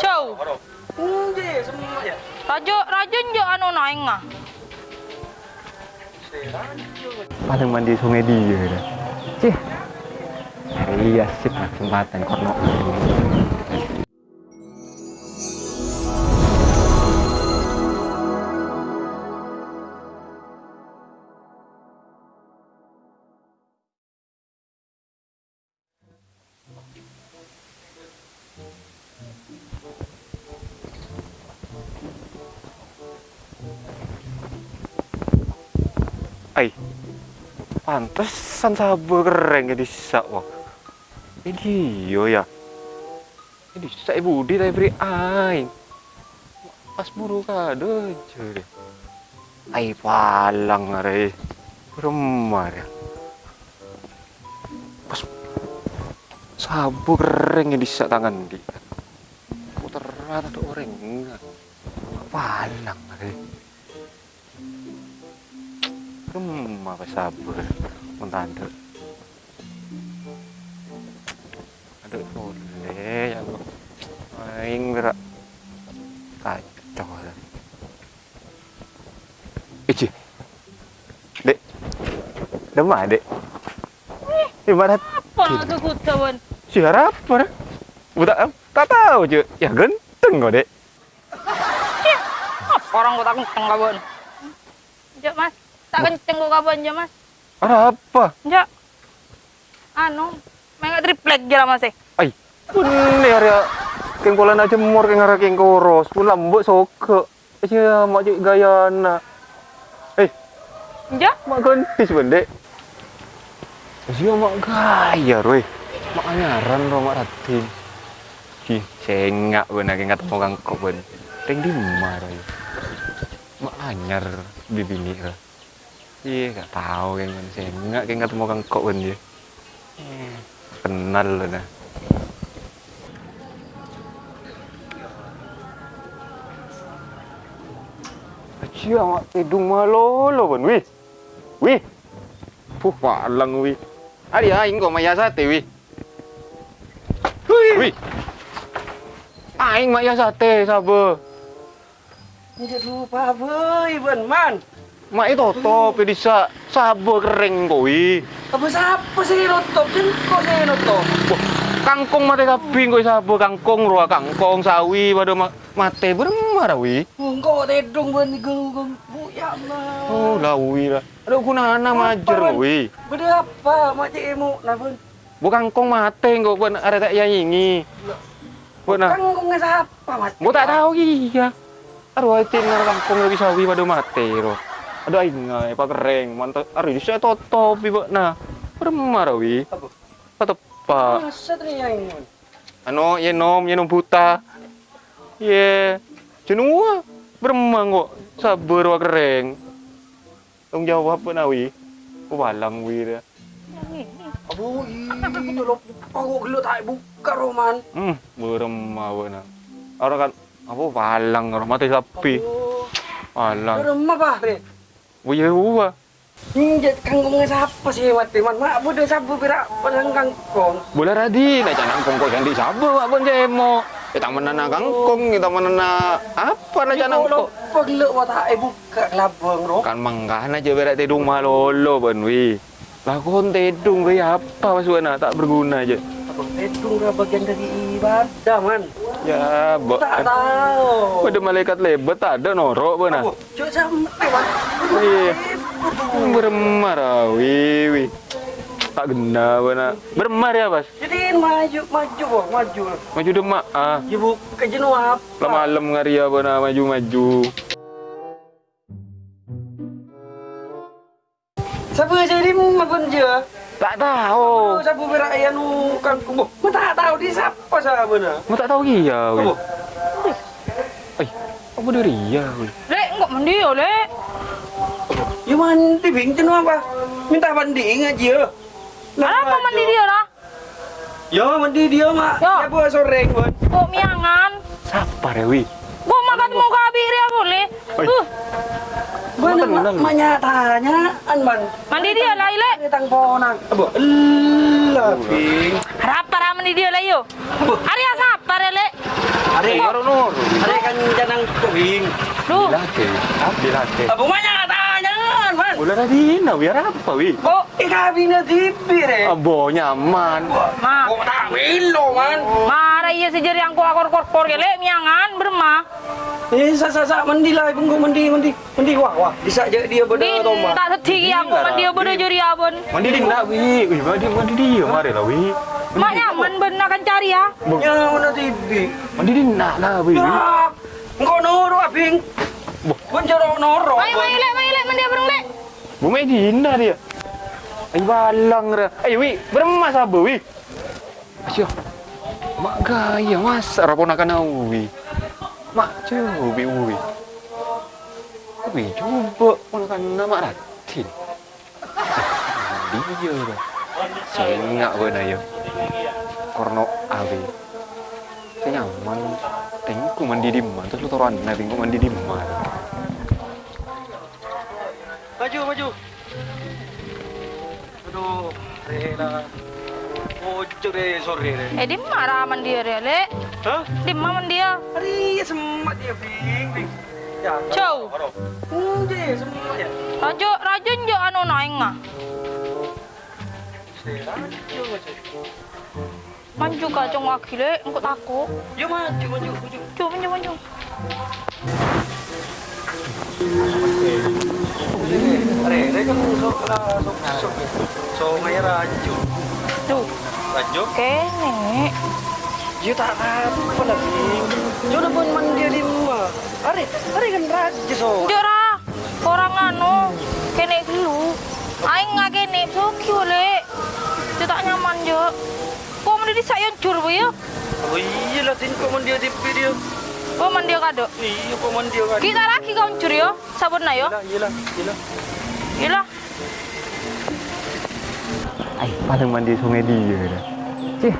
Jauh. Hindi, semua ya. Rajo, rajo njo anu naing ah. paling mandi sungai dia dah. Cih. Iya sip kesempatan korno. Ay, pantesan sabar keren jadi sak wah. Ini yo ya. Ini sak ibu di tapi beri. Pas muru kado jadi. Ay palang are. Remar ya. Pas sabu keren jadi sak tangan di. Putar ada orang. Palang are. Hmm, apa sabar. Mentanda. Aduh, boleh ya Allah. Aing berak kacau lah. Ici. Dek. Demah, Dek. Ibarat Apa kekutawan? siapa apa? Budak tak tahu je. Ya genteng kok, Dek. Orang kenceng kawan? Njak mas, tak kenceng kok kawan ya mas? Ada apa? Njak. Anu, mengak triplek gila mas eh. Ay, pun ya ya. Keng pola na jemur keng arah keng koros. Pun lambut soke. Iya, mak cik gaya na. Eh, Njak, mak gentis bendek. Iya, mak gaya roy. Mak anyaran ro mak ratin. Hi, sengak benar keng ketemu kang kok ben. Teng di mana roy. Mak anyar bibini ra. Iya, gak tahu keng sengak keng ketemu kang kok ben dia. Eh, Kenal loh nah. Acia mak hidung malolo pun wih. Wih. Puh palang wih. Ari aing kok maya sate wih. Wih. Aing maya sate sabar. Hindi lupa boy, ben man. Mak itu top bisa sabar kering kok wih. Apa siapa sih notop? Kan kok sih notop? Wah, kangkung mate kabing kok sabar kangkung roa kangkung sawi pada ma mate beremar wih. Engkau tedong ben geng buya mah. Oh, lah wih lah. Aduh kunana majer wih. Beda apa mak cik emu nah ben. Bukan kong mate kok ben ada tak yang ini. Bukan Kan kok nggak siapa mak. Mau tak tahu iya. Aduh, tinggal kampung lebih sawi pada mate ro. Aduh, ay ngay pa kering. Mantap. Aduh, bisa totop ibu na. Beremar wi. Apa? Patop pa. Masa tadi yang ini? Ano, ye nom, ye nom buta. Ye. Jenua. Beremang kok. Sabar wa kering. Tong jawab apa na wi? Walang wi dah. Abu, iya lo panggo gelo tak buka roman. Hmm, beremah wa na. Orang kan apa walang orang mati sapi. Walang. Rumah bah, Wah. Ninja kangkung siapa sih mati man. Mak bodoh sabu berak padang kangkung. Boleh radi, nak jangan kongko ganti sabu, apa jemo. Kita menana kangkung, kita menana apa nak jangan kok. paglo wa tak buka labang ro. Kan mangkah na je berak tedung malolo ben wi. Lakon tedung we apa pasuna tak berguna je. Abang tedung ra bagian dari man. Ya, bo. Tak tahu. Pada malaikat lebat tak ada norok benar. Sampai man. Iya. Beremar ah, wi wi. Tak gena benar. Beremar ya, Bas. Jadi maju maju maju. Maju demak ah. Ibu ke jenuh apa? Lah malam ngaria benar maju-maju. Siapa jadi makan je? Tak tahu. Berak anu kangkung boh? Mana tak tahu di siapa sah benar. Mau tak tahu iya, wi. Abu, Eh, apa dari iya, lek enggak mandi ya lek. ya mandi bing apa? Minta mandi aja. Kenapa mandi dia lah? Ya mandi dia mak. Ya. Buat sore buat. Kok miangan? Siapa ya, wi? Gua makan mau kabir ya boleh. Uh, Gua menyatanya an man. mandi dia lah. Ini tang ponang. Abu. Harap para mandi dia lah yo. Hari ya lek? Hari nur. are kan janang. Dilatih. Dilatih. Abu mana tadi nah biar apa wi? Oh, Eh kabina tipi re. Abo nyaman. ma. Kok tak wilo man. Mara iya sejari yang kuakor kor ya le miangan berma. Eh sa sa sa mandi lah ibu mandi mandi mandi wah wah bisa je dia benda tomba. tak seti yang kau dia bodoh juri abon. Mandi di nak wi. Wi mandi mandi dia mari lah wi. Mak nyaman benar kan cari ya. Ya mana tipi. Mandi di nak lah wi. Ya. Engkau noro abing. Pun jero noro. Ayo main le, main le, mandi abang le. Bu Medina dia. Ai balang ra. Ai wi, beremas apa wi? Asyik. Mak gaya mas raponakan au wi. Mak coba wi. Wi coba ponakan nama Ratin. Dia dah. Sengak benar ya. Korno awi. Saya nyaman. Tengku mandi di mana? Terus lu taruhan nabi ku mandi di mana? Maju maju. Aduh, rela. Ojo re sore re. Eh di mana mandi ya le? Hah? Di mana mandi ya? Hari semat dia bing bing. Ya. Ciao. Hmm, dia semuanya. Rajo, rajo njo anu naing mah. Maju maju. Maju kacang wakil le, engkau takut. Yo maju maju maju. Coba maju maju. Re re kan so lah so so so ngaya raju. Tuh, Raju. kene. Yo tak apa lagi. Yo udah pun mandi di rumah. Are are kan raju so. Jora, orang anu, kene dulu. Aing nggak kene, soki le. Dia tak nyaman jo. Kau mandi di sayon cur bu ya? Oh iya lah tin kok mandi di video. Kau mandi kado. Iya kok mandi kan. Kita lagi kau cur yo, sabun na yo. Iya iya iya. Iyalah. Ay, paling mandi sungai dia dah. Cih.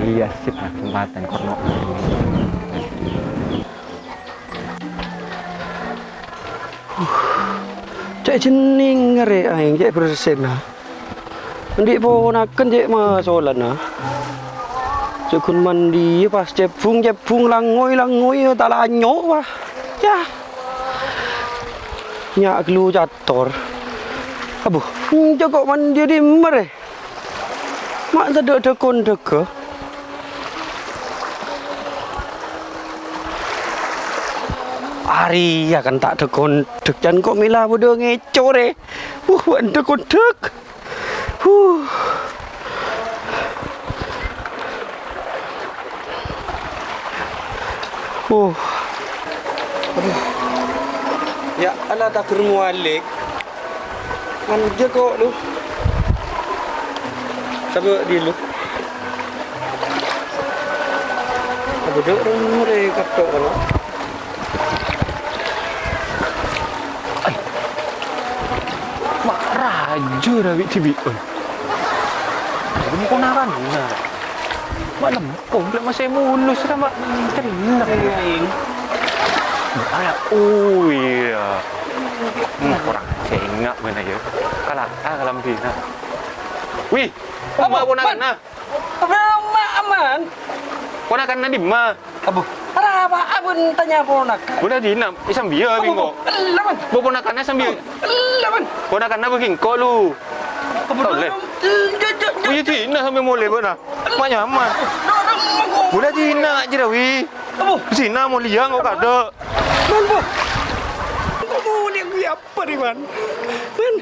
Iya sip nah kesempatan korno. Cek jening ngare aing cek persen lah. Ndik ponaken cek masolan nah. Cek kun mandi pas cek bung cek bung langoi langoi tak lanyo wah. Ya. Nyak gelu jator. Abu, cek kok mandi di mere. Mak tak ada dekon deke. Ari ya kan tak dekon dek jan kok milah bodo ngeco re. Uh, wan dekon dek. Huh. Uh. Aduh. Ya, ala tak kermu alik. Manja kok lu. Sabar di lu. Abu dek rumah re katok kalau. Mak rajo dah wi tibi. Oi. Ini ponakan nah. Mak lempung belum masih mulus dah mak. Terinak. Ayah, oh iya. Hmm, kurang sengak benar ya. Kalah, ah kalam bina. Wih, apa ponakan nah? Apa aman? Ponakan nah di mana? Abu, apa? Abun tanya ponak. Udah di enam, isam biar bingo. Laman, Bawa ponakannya sambil laman. ponakannya begini kau lu. Abu, boleh. Wih, Tina sampai mulai benar. Mak nyaman. Udah Tina aja dah, wih. Abu, Sina mau liang kau kada. Man bu. Kamu ni gue apa ni man? Man,